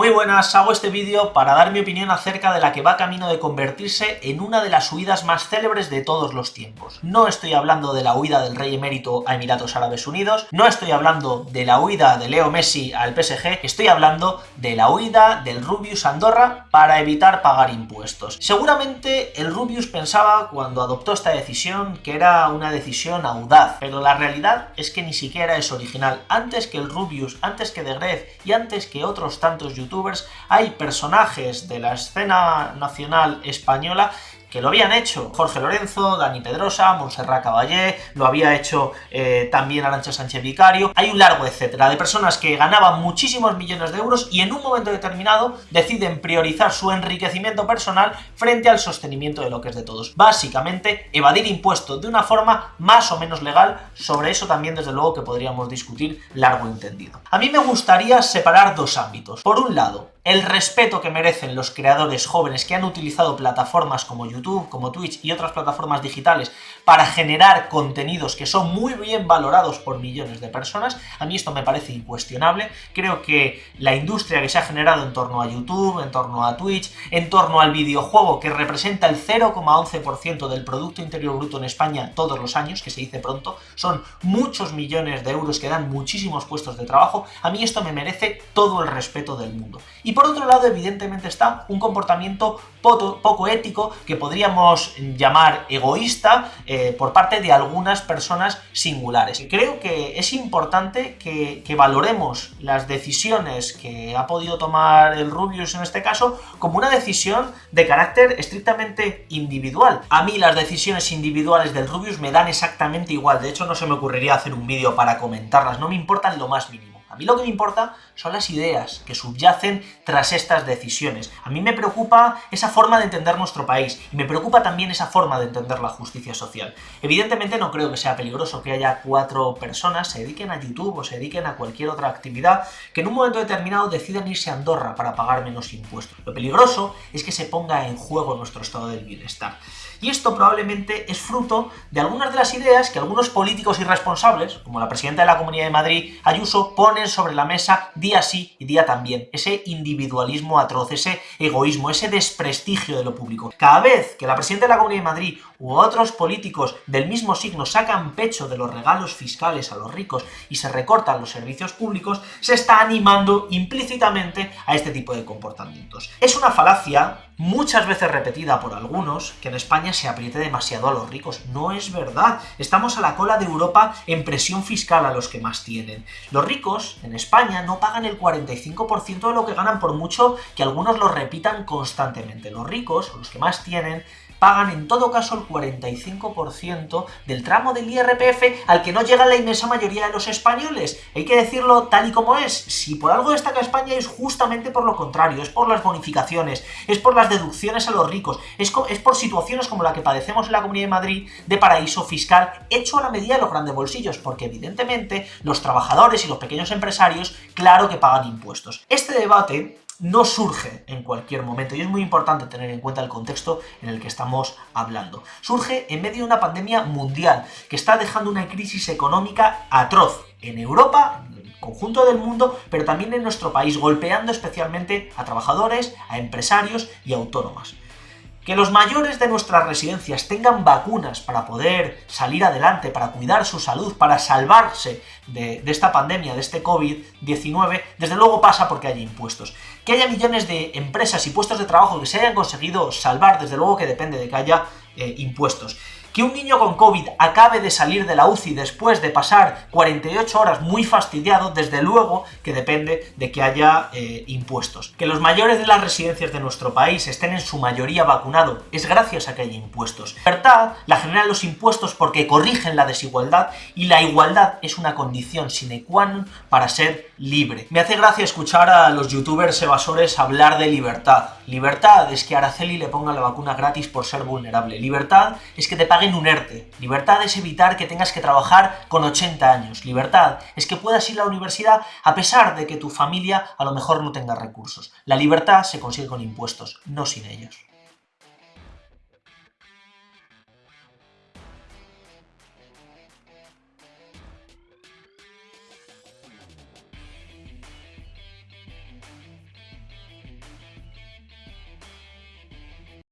Muy buenas, hago este vídeo para dar mi opinión acerca de la que va camino de convertirse en una de las huidas más célebres de todos los tiempos. No estoy hablando de la huida del rey emérito a Emiratos Árabes Unidos, no estoy hablando de la huida de Leo Messi al PSG, estoy hablando de la huida del Rubius Andorra para evitar pagar impuestos. Seguramente el Rubius pensaba cuando adoptó esta decisión que era una decisión audaz, pero la realidad es que ni siquiera es original. Antes que el Rubius, antes que De Gref y antes que otros tantos youtubers hay personajes de la escena nacional española que lo habían hecho Jorge Lorenzo, Dani Pedrosa, Montserrat Caballé, lo había hecho eh, también Arancha Sánchez Vicario, hay un largo etcétera de personas que ganaban muchísimos millones de euros y en un momento determinado deciden priorizar su enriquecimiento personal frente al sostenimiento de lo que es de todos. Básicamente, evadir impuestos de una forma más o menos legal, sobre eso también desde luego que podríamos discutir largo entendido. A mí me gustaría separar dos ámbitos. Por un lado, el respeto que merecen los creadores jóvenes que han utilizado plataformas como YouTube, como Twitch y otras plataformas digitales para generar contenidos que son muy bien valorados por millones de personas, a mí esto me parece incuestionable. Creo que la industria que se ha generado en torno a YouTube, en torno a Twitch, en torno al videojuego, que representa el 0,11% del Producto Interior Bruto en España todos los años, que se dice pronto, son muchos millones de euros que dan muchísimos puestos de trabajo, a mí esto me merece todo el respeto del mundo. Y por otro lado, evidentemente está un comportamiento poco, ético que podríamos llamar egoísta eh, por parte de algunas personas singulares. Creo que es importante que, que valoremos las decisiones que ha podido tomar el Rubius en este caso como una decisión de carácter estrictamente individual. A mí las decisiones individuales del Rubius me dan exactamente igual, de hecho no se me ocurriría hacer un vídeo para comentarlas, no me importan lo más mínimo. A mí lo que me importa son las ideas que subyacen tras estas decisiones. A mí me preocupa esa forma de entender nuestro país y me preocupa también esa forma de entender la justicia social. Evidentemente no creo que sea peligroso que haya cuatro personas se dediquen a YouTube o se dediquen a cualquier otra actividad que en un momento determinado decidan irse a Andorra para pagar menos impuestos. Lo peligroso es que se ponga en juego nuestro estado del bienestar. Y esto probablemente es fruto de algunas de las ideas que algunos políticos irresponsables, como la presidenta de la Comunidad de Madrid, Ayuso, sobre la mesa día sí y día también. Ese individualismo atroz, ese egoísmo, ese desprestigio de lo público. Cada vez que la presidenta de la Comunidad de Madrid u otros políticos del mismo signo sacan pecho de los regalos fiscales a los ricos y se recortan los servicios públicos, se está animando implícitamente a este tipo de comportamientos. Es una falacia muchas veces repetida por algunos, que en España se apriete demasiado a los ricos. No es verdad. Estamos a la cola de Europa en presión fiscal a los que más tienen. Los ricos, en España, no pagan el 45% de lo que ganan por mucho que algunos lo repitan constantemente. Los ricos, los que más tienen, pagan en todo caso el 45% del tramo del IRPF al que no llega la inmensa mayoría de los españoles. Hay que decirlo tal y como es. Si por algo destaca España es justamente por lo contrario, es por las bonificaciones, es por las deducciones a los ricos, es, es por situaciones como la que padecemos en la Comunidad de Madrid de paraíso fiscal hecho a la medida de los grandes bolsillos, porque evidentemente los trabajadores y los pequeños empresarios claro que pagan impuestos. Este debate no surge en cualquier momento y es muy importante tener en cuenta el contexto en el que estamos hablando. Surge en medio de una pandemia mundial que está dejando una crisis económica atroz en Europa, en el conjunto del mundo, pero también en nuestro país, golpeando especialmente a trabajadores, a empresarios y autónomas. Que los mayores de nuestras residencias tengan vacunas para poder salir adelante, para cuidar su salud, para salvarse de, esta pandemia, de este COVID-19, desde luego pasa porque hay impuestos. Que haya millones de empresas y puestos de trabajo que se hayan conseguido salvar, desde luego que depende de que haya eh, impuestos. Que un niño con COVID acabe de salir de la UCI después de pasar 48 horas muy fastidiado, desde luego que depende de que haya eh, impuestos. Que los mayores de las residencias de nuestro país estén en su mayoría vacunados es gracias a que hay impuestos. La libertad la generan los impuestos porque corrigen la desigualdad y la igualdad es una condición sine qua non para ser libre. Me hace gracia escuchar a los youtubers evasores hablar de libertad. Libertad es que Araceli le ponga la vacuna gratis por ser vulnerable. Libertad es que te paguen un. Libertad es evitar que tengas que trabajar con 80 años. Libertad es que puedas ir a la universidad a pesar de que tu familia a lo mejor no tenga recursos. La libertad se consigue con impuestos, no sin ellos.